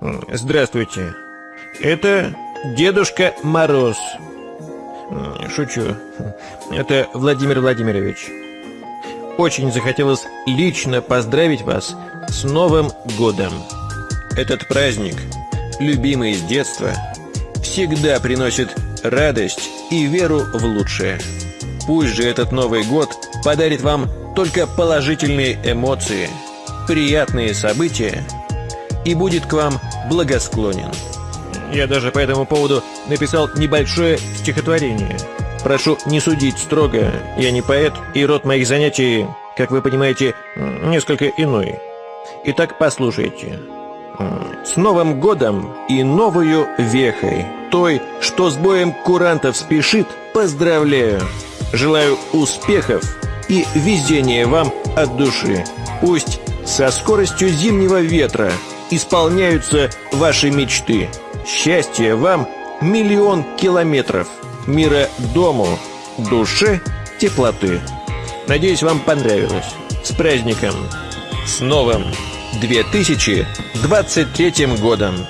Здравствуйте. Это Дедушка Мороз. Шучу. Это Владимир Владимирович. Очень захотелось лично поздравить вас с Новым годом. Этот праздник, любимый с детства, всегда приносит радость и веру в лучшее. Пусть же этот Новый год подарит вам только положительные эмоции, приятные события и будет к вам благосклонен. Я даже по этому поводу написал небольшое стихотворение. Прошу не судить строго, я не поэт, и род моих занятий, как вы понимаете, несколько иной. Итак, послушайте. С Новым годом и новую вехой, той, что с боем курантов спешит, поздравляю. Желаю успехов и везения вам от души. Пусть со скоростью зимнего ветра исполняются ваши мечты. Счастья вам миллион километров, мира дому, душе теплоты. Надеюсь, вам понравилось. С праздником! С новым 2023 годом!